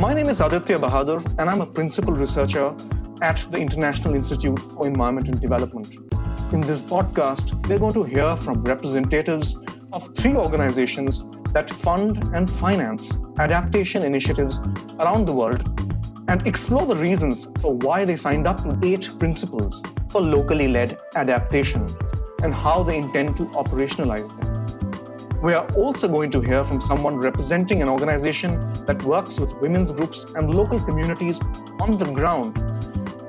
My name is Aditya Bahadur, and I'm a principal researcher at the International Institute for Environment and Development. In this podcast, we're going to hear from representatives of three organizations that fund and finance adaptation initiatives around the world and explore the reasons for why they signed up to eight principles for locally led adaptation and how they intend to operationalize them. We are also going to hear from someone representing an organization that works with women's groups and local communities on the ground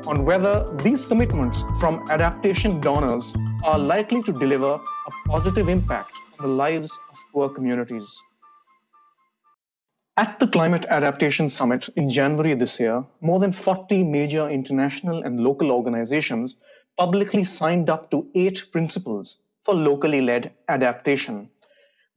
on whether these commitments from adaptation donors are likely to deliver a positive impact on the lives of poor communities. At the Climate Adaptation Summit in January this year, more than 40 major international and local organizations publicly signed up to eight principles for locally led adaptation.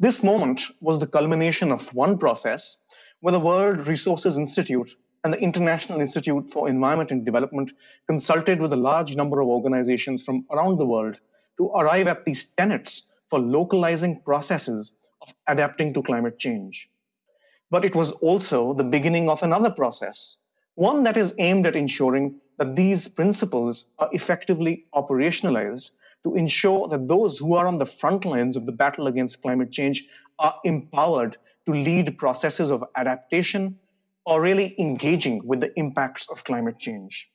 This moment was the culmination of one process where the World Resources Institute and the International Institute for Environment and Development consulted with a large number of organizations from around the world to arrive at these tenets for localizing processes of adapting to climate change. But it was also the beginning of another process, one that is aimed at ensuring that these principles are effectively operationalized to ensure that those who are on the front lines of the battle against climate change are empowered to lead processes of adaptation or really engaging with the impacts of climate change.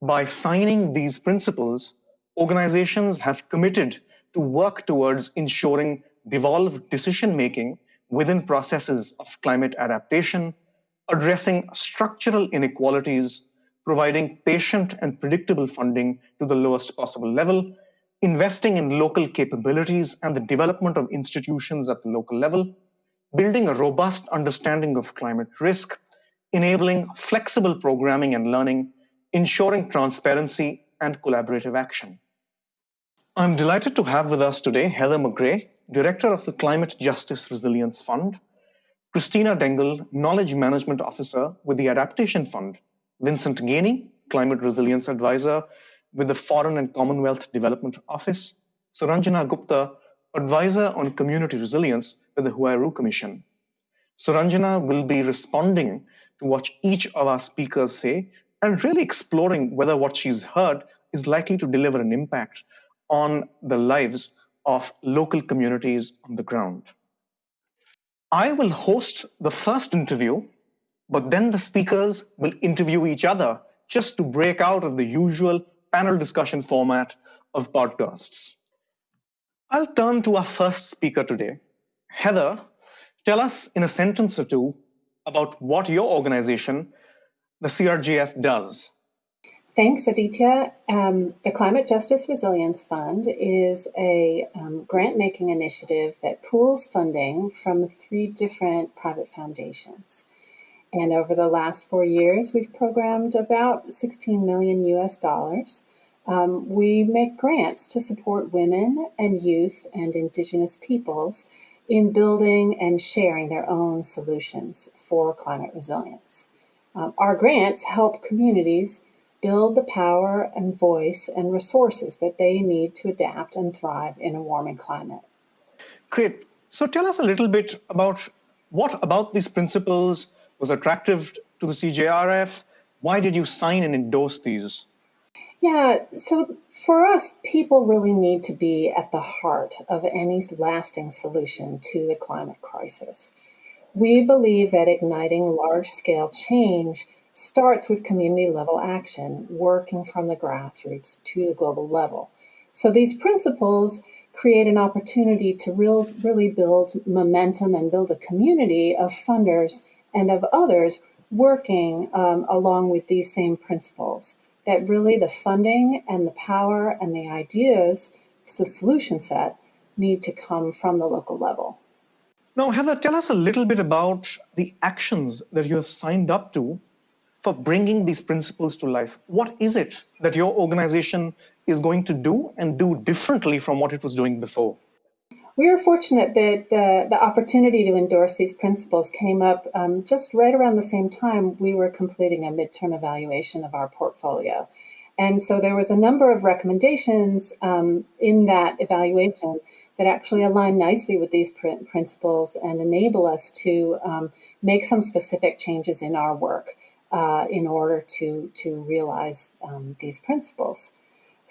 By signing these principles, organizations have committed to work towards ensuring devolved decision making within processes of climate adaptation, addressing structural inequalities, providing patient and predictable funding to the lowest possible level, investing in local capabilities and the development of institutions at the local level, building a robust understanding of climate risk, enabling flexible programming and learning, ensuring transparency and collaborative action. I'm delighted to have with us today Heather McGray, Director of the Climate Justice Resilience Fund, Christina Dengel, Knowledge Management Officer with the Adaptation Fund, Vincent Gainey, Climate Resilience Advisor with the Foreign and Commonwealth Development Office, Suranjana Gupta, Advisor on Community Resilience with the Huairou Commission. Suranjana will be responding to what each of our speakers say and really exploring whether what she's heard is likely to deliver an impact on the lives of local communities on the ground. I will host the first interview, but then the speakers will interview each other just to break out of the usual panel discussion format of podcasts. I'll turn to our first speaker today. Heather, tell us in a sentence or two about what your organization, the CJRF, does. Thanks, Aditya. Um, the Climate Justice Resilience Fund is a um, grant making initiative that pools funding from three different private foundations. And over the last four years, we've programmed about 16 million US dollars um, we make grants to support women and youth and Indigenous peoples in building and sharing their own solutions for climate resilience. Um, our grants help communities build the power and voice and resources that they need to adapt and thrive in a warming climate. Great. So tell us a little bit about what about these principles was attractive to the CJRF? Why did you sign and endorse these? Yeah, so for us, people really need to be at the heart of any lasting solution to the climate crisis. We believe that igniting large scale change starts with community level action, working from the grassroots to the global level. So these principles create an opportunity to real, really build momentum and build a community of funders and of others working um, along with these same principles that really the funding and the power and the ideas, the solution set, need to come from the local level. Now, Heather, tell us a little bit about the actions that you have signed up to for bringing these principles to life. What is it that your organization is going to do and do differently from what it was doing before? We were fortunate that the, the opportunity to endorse these principles came up um, just right around the same time we were completing a midterm evaluation of our portfolio. And so there was a number of recommendations um, in that evaluation that actually align nicely with these pr- principles and enable us to um, make some specific changes in our work uh, in order to, to realize um, these principles.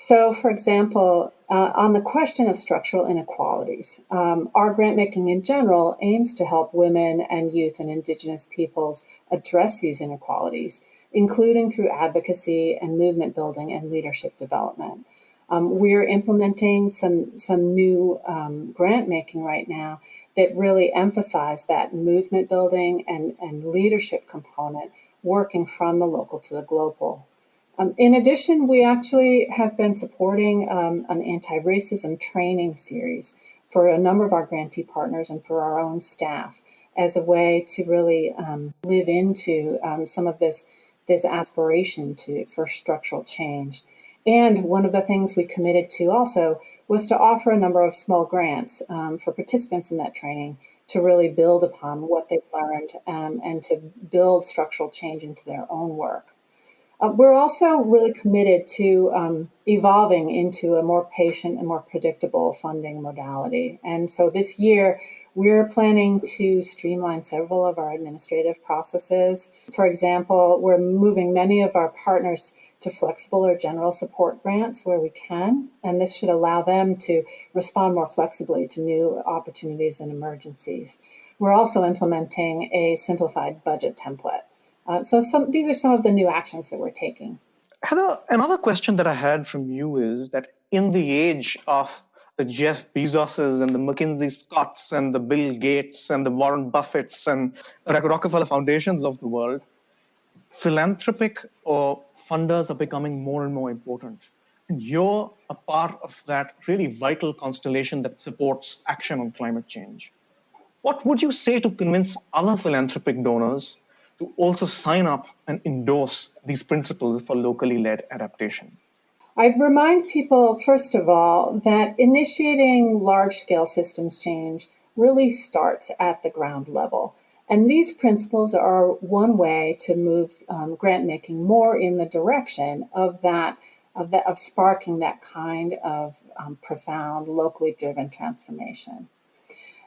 So, for example, uh, on the question of structural inequalities, um, our grant making in general aims to help women and youth and Indigenous peoples address these inequalities, including through advocacy and movement building and leadership development. Um, we're implementing some some new um, grant making right now that really emphasize that movement building and, and leadership component, working from the local to the global. Um, in addition, we actually have been supporting um, an anti-racism training series for a number of our grantee partners and for our own staff as a way to really um, live into um, some of this this aspiration to for structural change. And one of the things we committed to also was to offer a number of small grants um, for participants in that training to really build upon what they've learned um, and to build structural change into their own work. Uh, we're also really committed to um, evolving into a more patient and more predictable funding modality. And so this year, we're planning to streamline several of our administrative processes. For example, we're moving many of our partners to flexible or general support grants where we can, and this should allow them to respond more flexibly to new opportunities and emergencies. We're also implementing a simplified budget template. Uh, so some, these are some of the new actions that we're taking. Heather, another question that I had from you is that in the age of the Jeff Bezoses and the MacKenzie Scotts and the Bill Gates and the Warren Buffetts and Rockefeller Foundations of the world, philanthropic or funders are becoming more and more important. And you're a part of that really vital constellation that supports action on climate change. What would you say to convince other philanthropic donors to also sign up and endorse these principles for locally led adaptation? I'd remind people, first of all, that initiating large scale systems change really starts at the ground level. And these principles are one way to move um, grant making more in the direction of that, of, that, of sparking that kind of um, profound, locally driven transformation.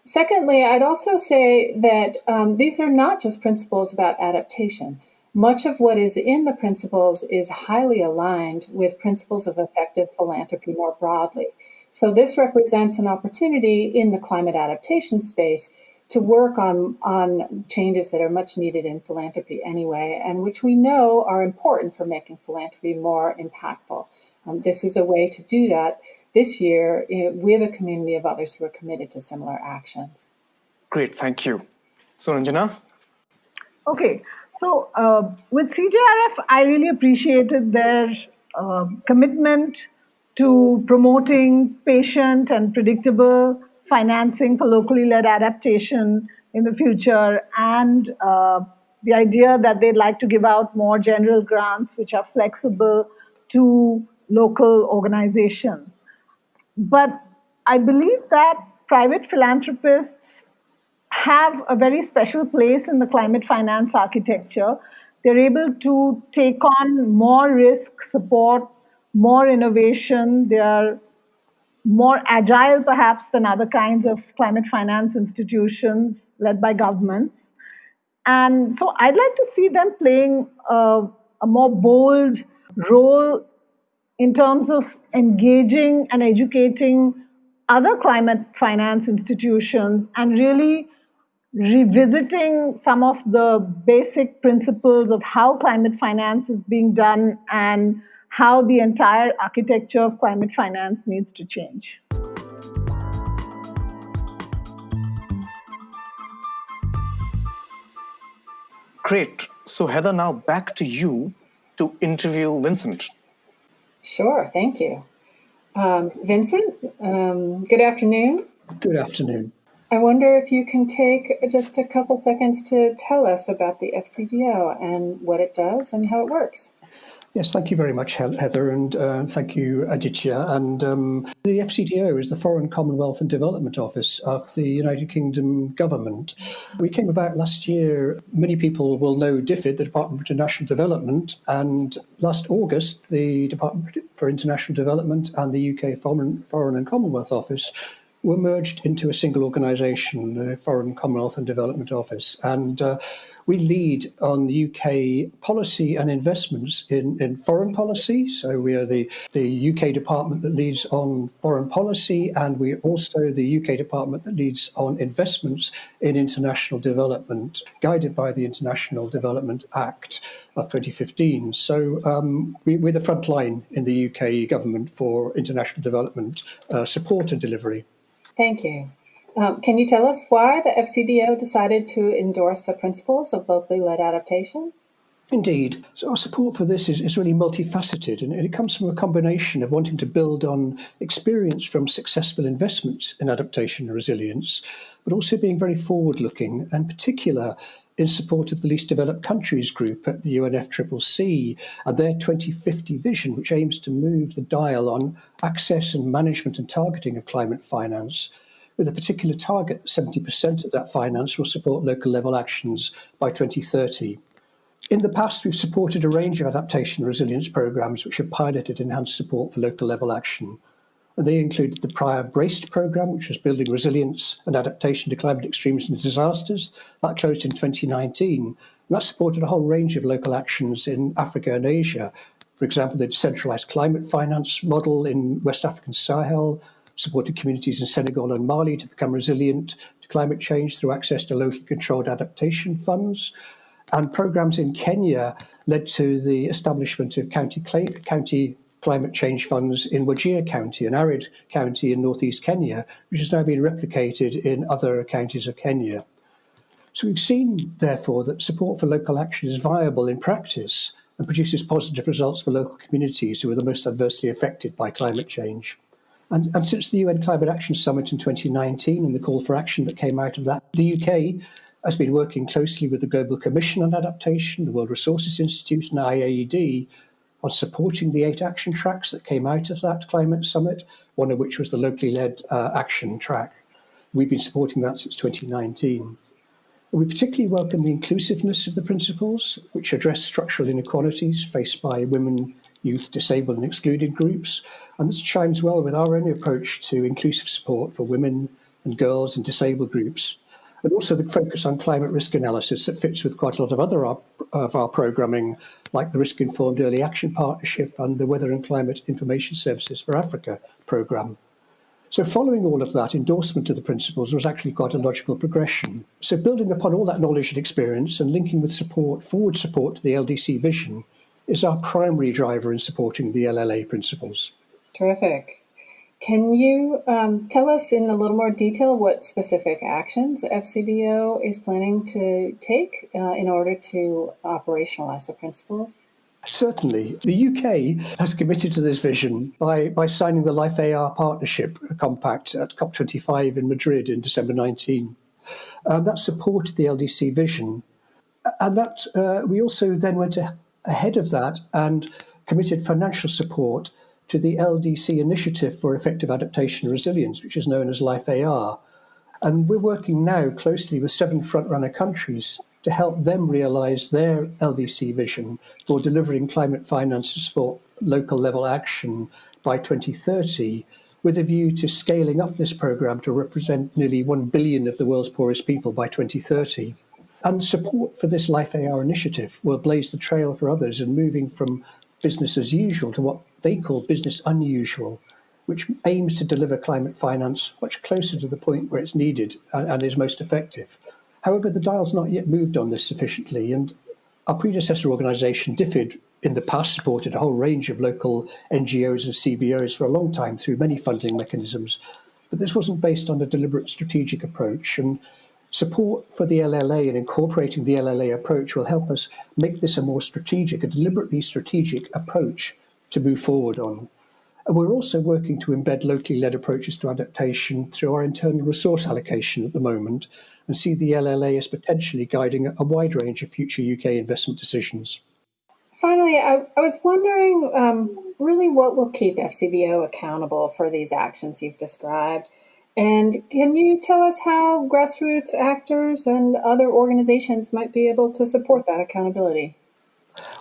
Secondly, I'd also say that um, these are not just principles about adaptation. Much of what is in the principles is highly aligned with principles of effective philanthropy more broadly. So, this represents an opportunity in the climate adaptation space to work on, on changes that are much needed in philanthropy anyway, and which we know are important for making philanthropy more impactful. Um, this is a way to do that this year eh, with a community of others who are committed to similar actions. Great, thank you. Suranjana? Okay, so uh, with CJRF, I really appreciated their uh, commitment to promoting patient and predictable financing for locally led adaptation in the future and uh, the idea that they'd like to give out more general grants which are flexible to local organizations. But I believe that private philanthropists have a very special place in the climate finance architecture. They're able to take on more risk, support more innovation. They are more agile, perhaps, than other kinds of climate finance institutions led by governments. And so I'd like to see them playing a, a more bold role in terms of engaging and educating other climate finance institutions and really revisiting some of the basic principles of how climate finance is being done and how the entire architecture of climate finance needs to change. Great. So, Heather, now back to you to interview Vincent. Sure, thank you. Um, Vincent, um, good afternoon. Good afternoon. I wonder if you can take just a couple seconds to tell us about the FCDO and what it does and how it works. Yes, thank you very much, Heather, and uh, thank you, Aditya. And um, the FCDO is the Foreign Commonwealth and Development Office of the United Kingdom government. We came about last year. Many people will know DFID, the Department for International Development, and last August, the Department for International Development and the UK Foreign, Foreign and Commonwealth Office were merged into a single organisation, the Foreign Commonwealth and Development Office, and uh, we lead on UK policy and investments in, in foreign policy. So we are the, the UK department that leads on foreign policy, and we're also the UK department that leads on investments in international development, guided by the International Development Act of 2015. So um, we, are the front line in the UK government for international development uh, support and delivery. Thank you. Um, can you tell us why the FCDO decided to endorse the principles of locally led adaptation? Indeed. So our support for this is, is really multifaceted and it comes from a combination of wanting to build on experience from successful investments in adaptation and resilience, but also being very forward looking and particular in support of the least developed countries group at the UNFCCC and uh, their 2050 vision, which aims to move the dial on access and management and targeting of climate finance with a particular target that 70% of that finance will support local level actions by 2030. In the past, we've supported a range of adaptation resilience programs which have piloted enhanced support for local level action. They included the prior BRACED program, which was building resilience and adaptation to climate extremes and disasters. That closed in 2019. And that supported a whole range of local actions in Africa and Asia. For example, the decentralized climate finance model in West African Sahel, supported communities in Senegal and Mali to become resilient to climate change through access to locally controlled adaptation funds. And programs in Kenya led to the establishment of county, county climate change funds in Wajir County, an arid county in northeast Kenya, which has now been replicated in other counties of Kenya. So we've seen, therefore, that support for local action is viable in practice and produces positive results for local communities who are the most adversely affected by climate change. And, and since the UN Climate Action Summit in 2019 and the call for action that came out of that, the UK has been working closely with the Global Commission on Adaptation, the World Resources Institute, and IIED on supporting the eight action tracks that came out of that climate summit, one of which was the locally led uh, action track. We've been supporting that since 2019. We particularly welcome the inclusiveness of the principles, which address structural inequalities faced by women youth, disabled and excluded groups. And this chimes well with our own approach to inclusive support for women and girls and disabled groups. And also the focus on climate risk analysis that fits with quite a lot of other of our programming, like the Risk Informed Early Action Partnership and the Weather and Climate Information Services for Africa program. So, following all of that, endorsement of the principles was actually quite a logical progression. So, building upon all that knowledge and experience and linking with support, forward support to the LDC vision, is our primary driver in supporting the LLA principles. Terrific. Can you um, tell us in a little more detail what specific actions FCDO is planning to take uh, in order to operationalize the principles? Certainly. The UK has committed to this vision by, by signing the Life AR Partnership Compact at COP25 in Madrid in December 19. And that supported the LDC vision. And that uh, we also then went ahead of that and committed financial support to the LDC Initiative for Effective Adaptation Resilience, which is known as Life AR. And we're working now closely with seven frontrunner countries to help them realize their LDC vision for delivering climate finance to support local level action by 2030, with a view to scaling up this program to represent nearly 1 billion of the world's poorest people by 2030. And support for this Life AR initiative will blaze the trail for others in moving from business as usual to what they call business unusual, which aims to deliver climate finance much closer to the point where it's needed and, and is most effective. However, the dial's not yet moved on this sufficiently, and our predecessor organisation, DFID, in the past supported a whole range of local NGOs and CBOs for a long time through many funding mechanisms. But this wasn't based on a deliberate strategic approach, and Support for the LLA and incorporating the LLA approach will help us make this a more strategic, a deliberately strategic approach to move forward on. And we're also working to embed locally led approaches to adaptation through our internal resource allocation at the moment and see the LLA as potentially guiding a wide range of future UK investment decisions. Finally, I, I was wondering um, really what will keep FCDO accountable for these actions you've described. And can you tell us how grassroots actors and other organizations might be able to support that accountability?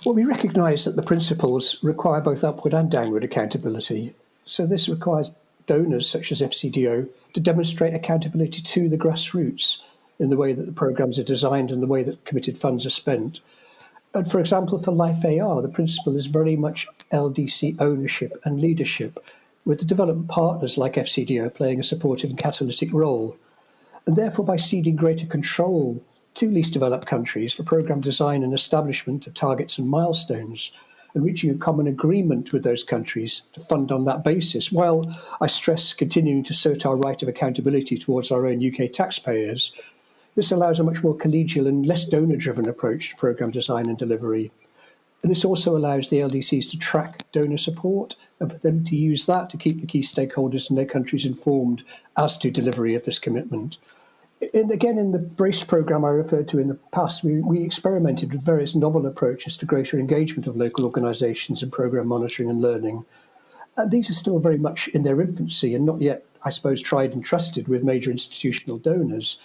Well, we recognise that the principles require both upward and downward accountability. So this requires donors such as FCDO to demonstrate accountability to the grassroots in the way that the programs are designed and the way that committed funds are spent. And for example, for Life AR, the principle is very much LDC ownership and leadership, with the development partners like FCDO playing a supportive and catalytic role. And therefore, by ceding greater control to least developed countries for program design and establishment of targets and milestones, and reaching a common agreement with those countries to fund on that basis, while I stress continuing to assert our right of accountability towards our own UK taxpayers this allows a much more collegial and less donor driven approach to programme design and delivery. And this also allows the LDCs to track donor support and for them to use that to keep the key stakeholders in their countries informed as to delivery of this commitment. And again, in the BRACE programme I referred to in the past, we, we experimented with various novel approaches to greater engagement of local organisations in programme monitoring and learning. And these are still very much in their infancy and not yet, I suppose, tried and trusted with major institutional donors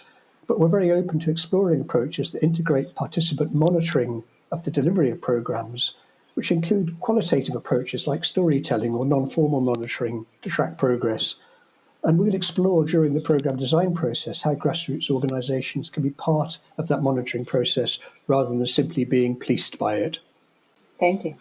but we're very open to exploring approaches that integrate participant monitoring of the delivery of programs, which include qualitative approaches like storytelling or non-formal monitoring to track progress. And we'll explore during the program design process how grassroots organisations can be part of that monitoring process rather than simply being policed by it. Thank you.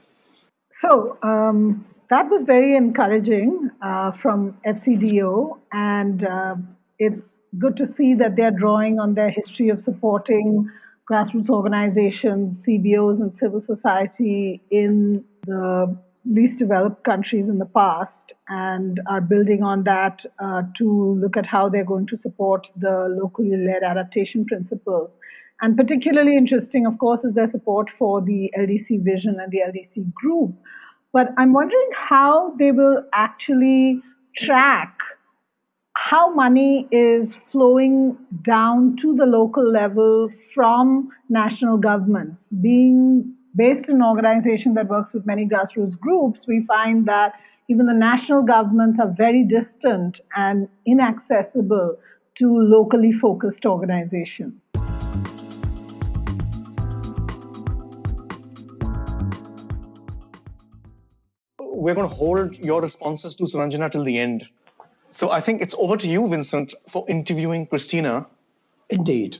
So um, that was very encouraging uh, from FCDO, and uh, it's good to see that they're drawing on their history of supporting grassroots organizations, CBOs, and civil society in the least developed countries in the past and are building on that uh, to look at how they're going to support the locally led adaptation principles. And particularly interesting, of course, is their support for the LDC vision and the LDC group. But I'm wondering how they will actually track how money is flowing down to the local level from national governments. Being based in an organization that works with many grassroots groups, we find that even the national governments are very distant and inaccessible to locally focused organizations. We're going to hold your responses to Suranjana till the end. So I think it's over to you, Vincent, for interviewing Christina. Indeed.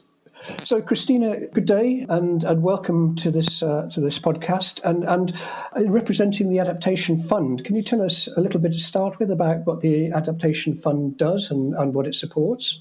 So, Christina, good day and, and welcome to this uh, to this podcast. And and representing the Adaptation Fund, can you tell us a little bit to start with about what the Adaptation Fund does and, and what it supports?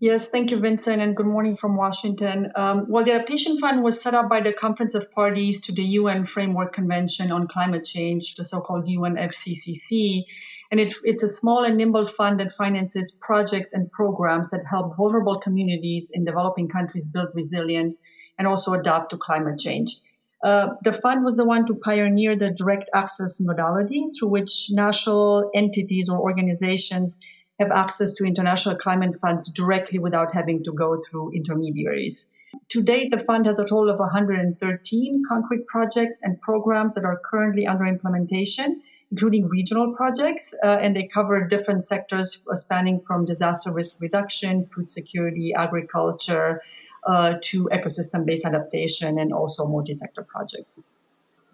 Yes, thank you, Vincent, and good morning from Washington. Um, well, the Adaptation Fund was set up by the Conference of Parties to the UN Framework Convention on Climate Change, the so called UNFCCC. And it, it's a small and nimble fund that finances projects and programs that help vulnerable communities in developing countries build resilience and also adapt to climate change. Uh, the fund was the one to pioneer the direct access modality through which national entities or organizations have access to international climate funds directly without having to go through intermediaries. To date, the fund has a total of 113 concrete projects and programs that are currently under implementation including regional projects, uh, and they cover different sectors uh, spanning from disaster risk reduction, food security, agriculture, uh, to ecosystem based adaptation, and also multi sector projects.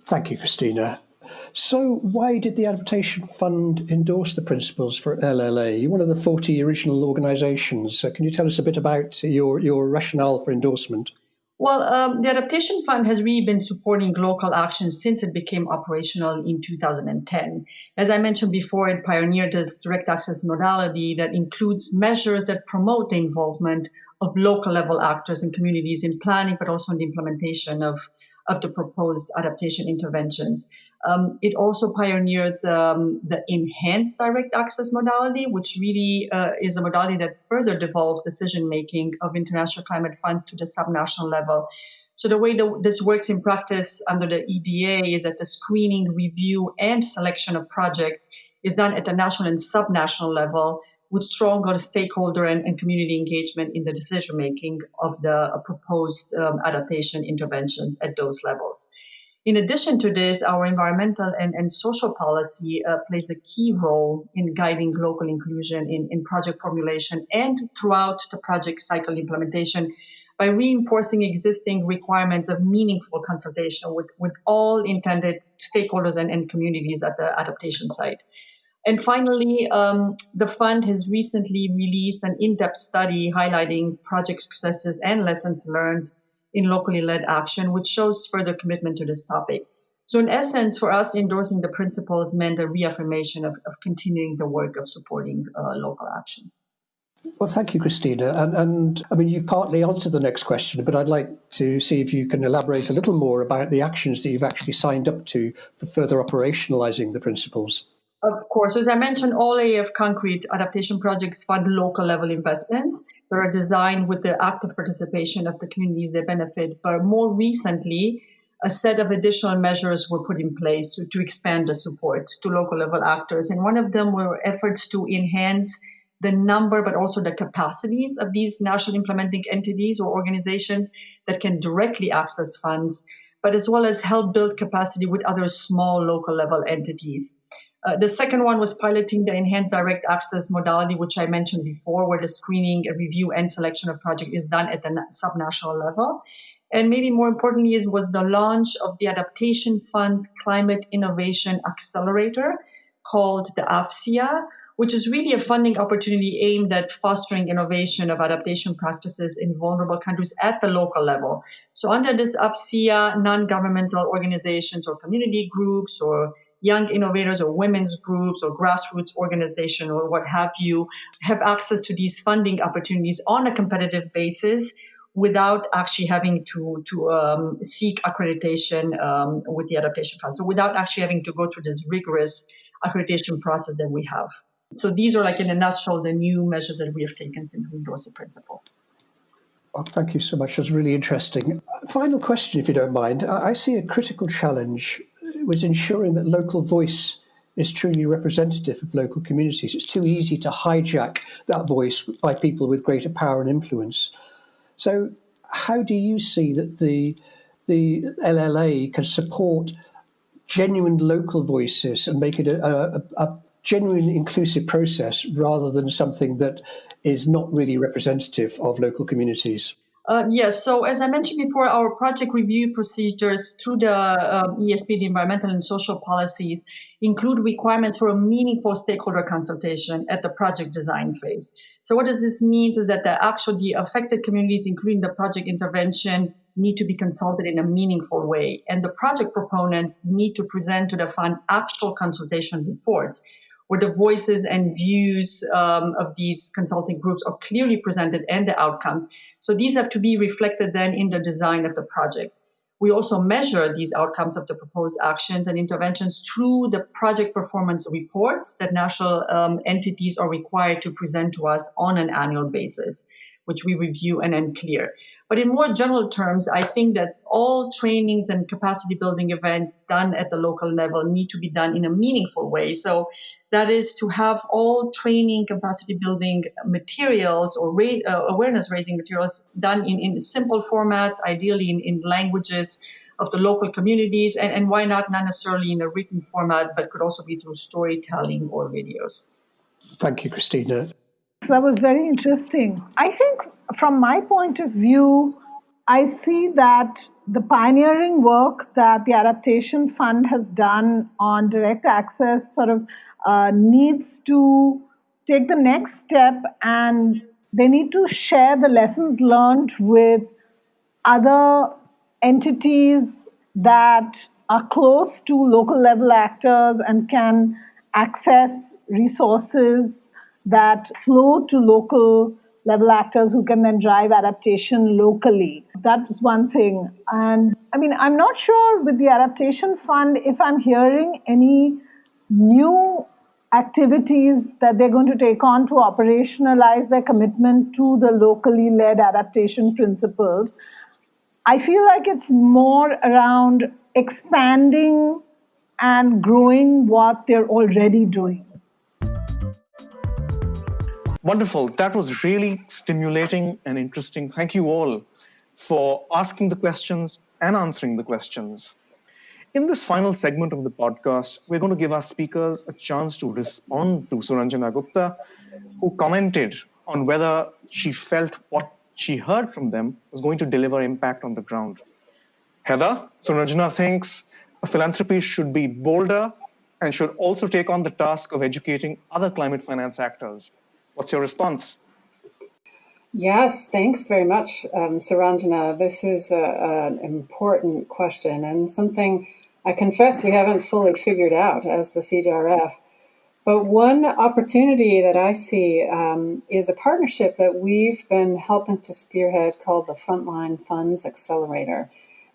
Thank you, Christina. So, why did the Adaptation Fund endorse the principles for LLA? You're one of the 40 original organizations. So can you tell us a bit about your, your rationale for endorsement? Well, um, the Adaptation Fund has really been supporting local action since it became operational in 2010. As I mentioned before, it pioneered this direct access modality that includes measures that promote the involvement of local level actors and communities in planning, but also in the implementation of, of the proposed adaptation interventions. Um, it also pioneered the, um, the, enhanced direct access modality, which really uh, is a modality that further devolves decision making of international climate funds to the subnational level. So the way that this works in practice under the EDA is that the screening, review, and selection of projects is done at the national and subnational level with stronger stakeholder and, and community engagement in the decision making of the proposed um, adaptation interventions at those levels. In addition to this, our environmental and, and social policy uh, plays a key role in guiding local inclusion in, in project formulation and throughout the project cycle implementation by reinforcing existing requirements of meaningful consultation with, with all intended stakeholders and, and communities at the adaptation site. And finally, um, the fund has recently released an in depth study highlighting project successes and lessons learned in locally led action, which shows further commitment to this topic. So, in essence, for us, endorsing the principles meant a reaffirmation of, of continuing the work of supporting uh, local actions. Well, thank you, Christina. And, and I mean, you've partly answered the next question, but I'd like to see if you can elaborate a little more about the actions that you've actually signed up to for further operationalizing the principles. Of course, as I mentioned, all AF concrete adaptation projects fund local level investments that are designed with the active participation of the communities they benefit. But more recently, a set of additional measures were put in place to, to expand the support to local level actors. And one of them were efforts to enhance the number, but also the capacities of these national implementing entities or organizations that can directly access funds, but as well as help build capacity with other small local level entities. Uh, the second one was piloting the enhanced direct access modality, which I mentioned before, where the screening, review, and selection of project is done at the subnational level. And maybe more importantly is was the launch of the Adaptation Fund Climate Innovation Accelerator called the AFCIA, which is really a funding opportunity aimed at fostering innovation of adaptation practices in vulnerable countries at the local level. So under this AFCIA, non-governmental organizations or community groups or young innovators or women's groups or grassroots organization or what have you have access to these funding opportunities on a competitive basis without actually having to to um, seek accreditation um, with the adaptation fund. So without actually having to go through this rigorous accreditation process that we have. So these are like in a nutshell the new measures that we have taken since we endorsed the principles. Well, thank you so much. That's really interesting. Final question, if you don't mind. I see a critical challenge was ensuring that local voice is truly representative of local communities. It's too easy to hijack that voice by people with greater power and influence. So, how do you see that the the LLA can support genuine local voices and make it a, a, a genuine inclusive process rather than something that is not really representative of local communities? Uh, yes, so as I mentioned before, our project review procedures through the uh, ESP, the environmental and social policies, include requirements for a meaningful stakeholder consultation at the project design phase. So what does this mean is that the actual the affected communities, including the project intervention, need to be consulted in a meaningful way. And the project proponents need to present to the fund actual consultation reports where the voices and views um, of these consulting groups are clearly presented and the outcomes. So these have to be reflected then in the design of the project. We also measure these outcomes of the proposed actions and interventions through the project performance reports that national um, entities are required to present to us on an annual basis, which we review and then clear. But in more general terms, I think that all trainings and capacity building events done at the local level need to be done in a meaningful way. So that is to have all training capacity building materials or ra- uh, awareness raising materials done in, in simple formats, ideally in, in languages of the local communities, and, and why not, not necessarily in a written format, but could also be through storytelling or videos. Thank you, Christina. That was very interesting. I think, from my point of view, I see that the pioneering work that the Adaptation Fund has done on direct access sort of uh, needs to take the next step and they need to share the lessons learned with other entities that are close to local level actors and can access resources that flow to local level actors who can then drive adaptation locally. That's one thing. And I mean, I'm not sure with the Adaptation Fund if I'm hearing any new activities that they're going to take on to operationalize their commitment to the locally led adaptation principles. I feel like it's more around expanding and growing what they're already doing. Wonderful. That was really stimulating and interesting. Thank you all for asking the questions and answering the questions. In this final segment of the podcast, we're going to give our speakers a chance to respond to Suranjana Gupta, who commented on whether she felt what she heard from them was going to deliver impact on the ground. Heather, Suranjana thinks a philanthropy should be bolder and should also take on the task of educating other climate finance actors. What's your response? Yes, thanks very much, um, Suranjana. This is a, an important question and something I confess we haven't fully figured out as the CJRF. But one opportunity that I see um, is a partnership that we've been helping to spearhead called the Frontline Funds Accelerator.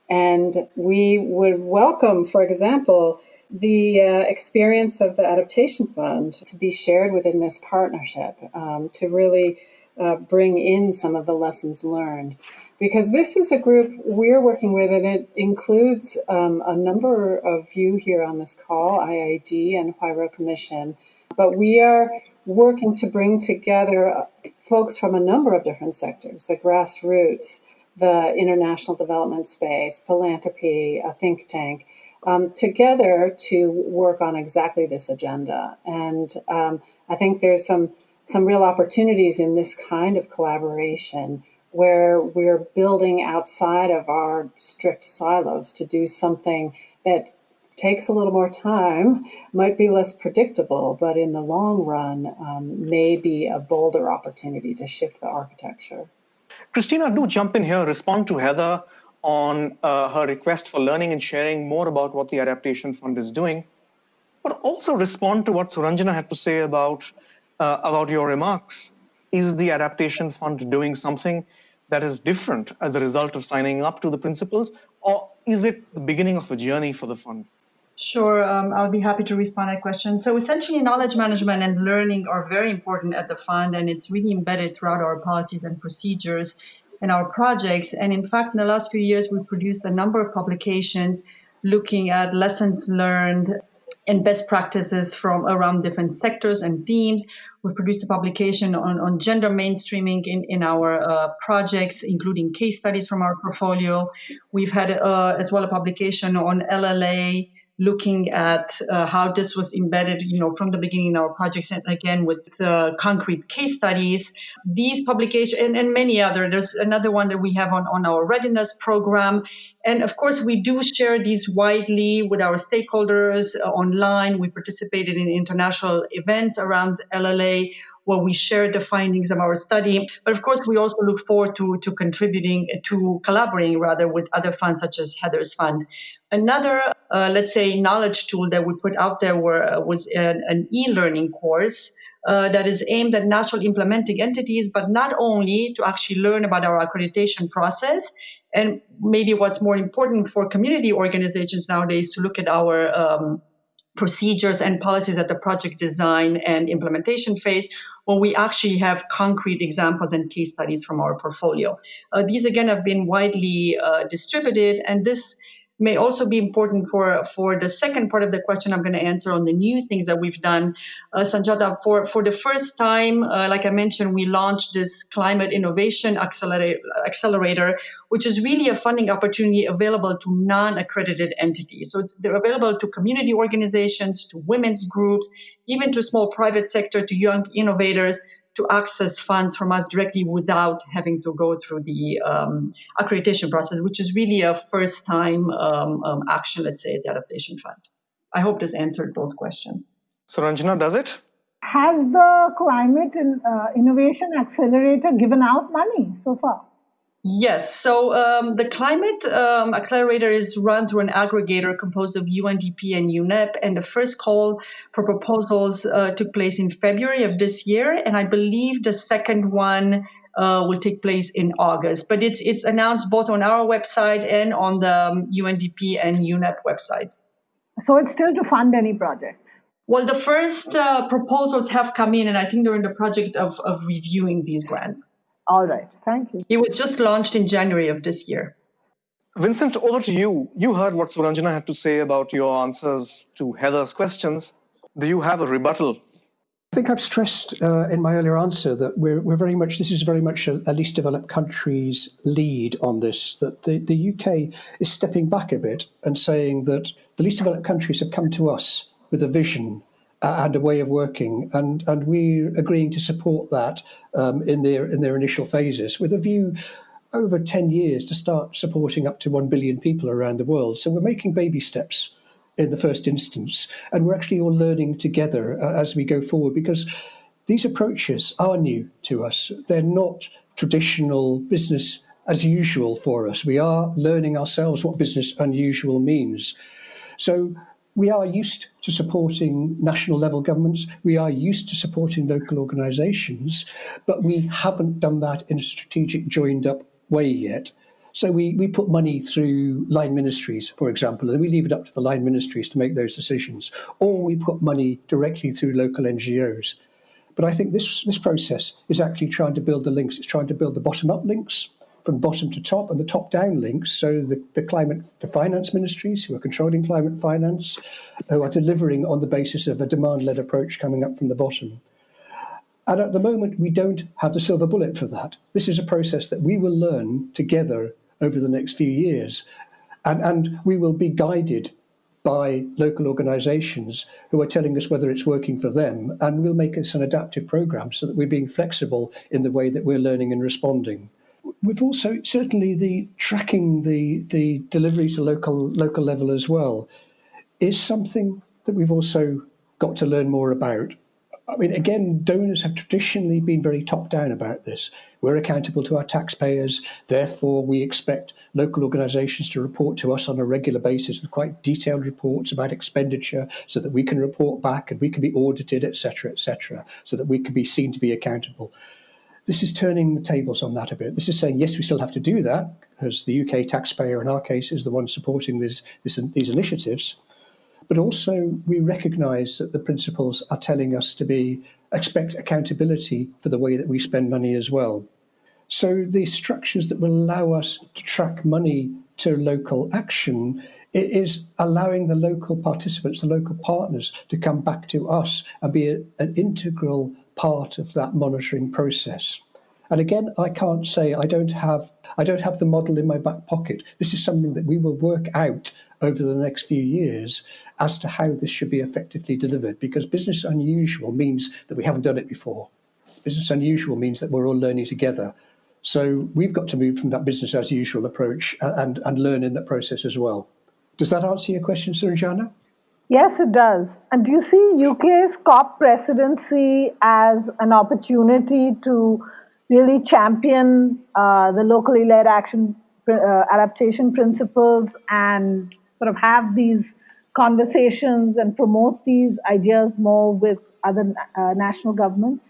And we would welcome, for example, the uh, experience of the Adaptation Fund to be shared within this partnership um, to really uh, bring in some of the lessons learned. Because this is a group we're working with, and it includes um, a number of you here on this call, IIED and Huairou Commission. But we are working to bring together uh, folks from a number of different sectors the grassroots, the international development space, philanthropy, a think tank um, together to work on exactly this agenda. And um, I think there's some some real opportunities in this kind of collaboration where we're building outside of our strict silos to do something that takes a little more time, might be less predictable, but in the long run um, may be a bolder opportunity to shift the architecture. Christina, do jump in here, respond to Heather on uh, her request for learning and sharing more about what the Adaptation Fund is doing, but also respond to what Suranjana had to say about, uh, about your remarks. Is the Adaptation Fund doing something that is different as a result of signing up to the principles, or is it the beginning of a journey for the fund? Sure, um, I'll be happy to respond to that question. So essentially, knowledge management and learning are very important at the fund, and it's really embedded throughout our policies and procedures and our projects. And in fact, in the last few years, we've produced a number of publications looking at lessons learned and best practices from around different sectors and themes. We've produced a publication on, on gender mainstreaming in, in our uh, projects, including case studies from our portfolio. We've had uh, as well a publication on LLA looking at uh, how this was embedded, you know, from the beginning in our projects, and again with the concrete case studies. These publications and, and many other. There's another one that we have on on our readiness program, and of course we do share these widely with our stakeholders uh, online. We participated in international events around LLA where we share the findings of our study. But of course, we also look forward to, to contributing, to collaborating rather with other funds such as Heather's Fund. Another, uh, let's say, knowledge tool that we put out there were, uh, was an, an e-learning course uh, that is aimed at national implementing entities, but not only to actually learn about our accreditation process, and maybe what's more important for community organizations nowadays to look at our um, procedures and policies at the project design and implementation phase, where we actually have concrete examples and case studies from our portfolio. Uh, these again have been widely uh, distributed, and this may also be important for for the second part of the question I'm going to answer on the new things that we've done. Uh, Sanjata, for, for the first time, uh, like I mentioned, we launched this Climate Innovation Accelerator, Accelerator, which is really a funding opportunity available to non-accredited entities. So it's they're available to community organizations, to women's groups, even to small private sector, to young innovators to access funds from us directly without having to go through the um, accreditation process, which is really a first time um, um, action, let's say, at the Adaptation Fund. I hope this answered both questions. So, Ranjana, does it? Has the Climate in, uh, Innovation Accelerator given out money so far? Yes. So um, the Climate um, Accelerator is run through an aggregator composed of UNDP and UNEP. And the first call for proposals uh, took place in February of this year. And I believe the second one uh, will take place in August. But it's, it's announced both on our website and on the um, UNDP and UNEP websites. So it's still to fund any project? Well, the first uh, proposals have come in, and I think they're in the project of, of reviewing these grants. All right. Thank you. It was just launched in January of this year. Vincent, over to you. You heard what Suranjana had to say about your answers to Heather's questions. Do you have a rebuttal? I think I've stressed uh, in my earlier answer that we're, we're very much, this is very much a, a, least developed countries lead on this, that the, the UK is stepping back a bit and saying that the least developed countries have come to us with a vision and a way of working, and, and we're agreeing to support that um, in, their, in their initial phases with a view over 10 years to start supporting up to 1 billion people around the world. So we're making baby steps in the first instance. And we're actually all learning together uh, as we go forward because these approaches are new to us. They're not traditional business as usual for us. We are learning ourselves what business unusual means. So we are used to supporting national level governments. We are used to supporting local organisations, but we haven't done that in a strategic, joined up way yet. So we, we put money through line ministries, for example, and we leave it up to the line ministries to make those decisions. Or we put money directly through local NGOs. But I think this, this process is actually trying to build the links. It's trying to build the bottom-up links from bottom to top and the top-down links. So the, the climate, the finance ministries who are controlling climate finance, who are delivering on the basis of a demand-led approach coming up from the bottom. And at the moment, we don't have the silver bullet for that. This is a process that we will learn together over the next few years. And, and we will be guided by local organisations who are telling us whether it's working for them, and we'll make this an adaptive programme so that we're being flexible in the way that we're learning and responding. We've also certainly the tracking the the delivery to local local level as well is something that we've also got to learn more about. I mean, again, donors have traditionally been very top down about this. We're accountable to our taxpayers, therefore, we expect local organisations to report to us on a regular basis with quite detailed reports about expenditure so that we can report back and we can be audited, etc., etc., so that we can be seen to be accountable. This is turning the tables on that a bit. This is saying, yes, we still have to do that, because the UK taxpayer, in our case, is the one supporting this, this, these initiatives. But also, we recognise that the principles are telling us to be expect accountability for the way that we spend money as well. So the structures that will allow us to track money to local action it is allowing the local participants, the local partners, to come back to us and be a, an integral part of that monitoring process. And again, I can't say I don't have I don't have the model in my back pocket. This is something that we will work out over the next few years as to how this should be effectively delivered because business unusual means that we haven't done it before. Business unusual means that we're all learning together. So we've got to move from that business as usual approach uh, and, and learn in that process as well. Does that answer your question, Suranjana? Yes, it does. And do you see UK's COP presidency as an opportunity to really champion uh, the locally led action uh, adaptation principles and sort of have these conversations and promote these ideas more with other uh, national governments?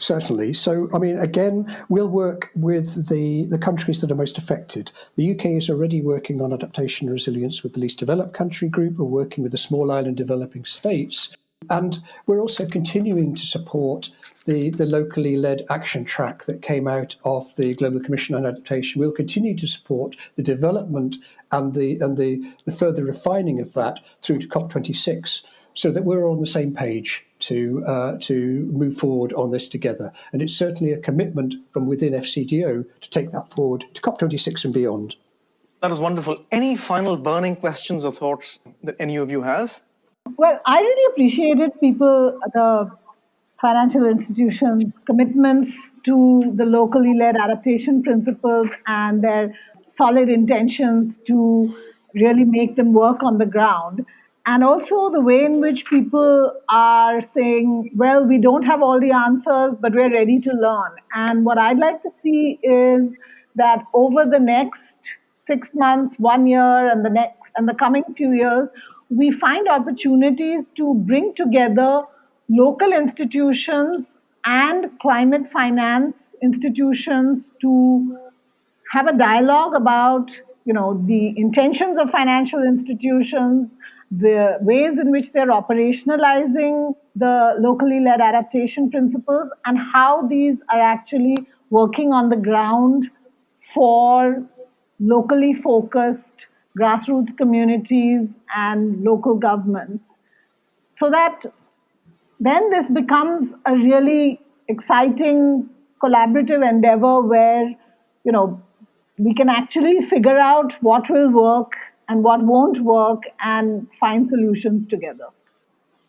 Certainly. So, I mean, again, we'll work with the, the countries that are most affected. The UK is already working on adaptation and resilience with the least developed country group. We're working with the small island developing states. And we're also continuing to support the, the locally led action track that came out of the Global Commission on Adaptation. We'll continue to support the development and the and the, the further refining of that through to COP26 so that we're on the same page to uh, to move forward on this together. And it's certainly a commitment from within FCDO to take that forward to COP26 and beyond. That was wonderful. Any final burning questions or thoughts that any of you have? Well, I really appreciated people, the financial institutions' commitments to the locally led adaptation principles and their solid intentions to really make them work on the ground. And also the way in which people are saying, well, we don't have all the answers, but we're ready to learn. And what I'd like to see is that over the next six months, one year, and the next and the coming few years, we find opportunities to bring together local institutions and climate finance institutions to have a dialogue about you know the intentions of financial institutions the ways in which they're operationalizing the locally led adaptation principles and how these are actually working on the ground for locally focused grassroots communities and local governments. So that then this becomes a really exciting collaborative endeavor where, you know, we can actually figure out what will work and what won't work and find solutions together.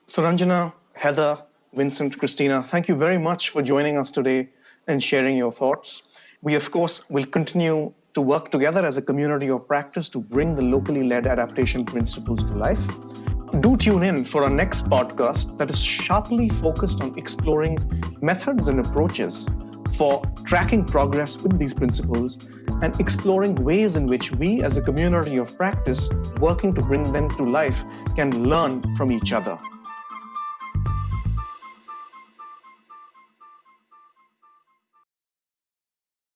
So, Ranjana, Heather, Vincent, Christina, thank you very much for joining us today and sharing your thoughts. We, of course, will continue to work together as a community of practice to bring the locally led adaptation principles to life. Do tune in for our next podcast that is sharply focused on exploring methods and approaches for tracking progress with these principles and exploring ways in which we, as a community of practice, working to bring them to life, can learn from each other.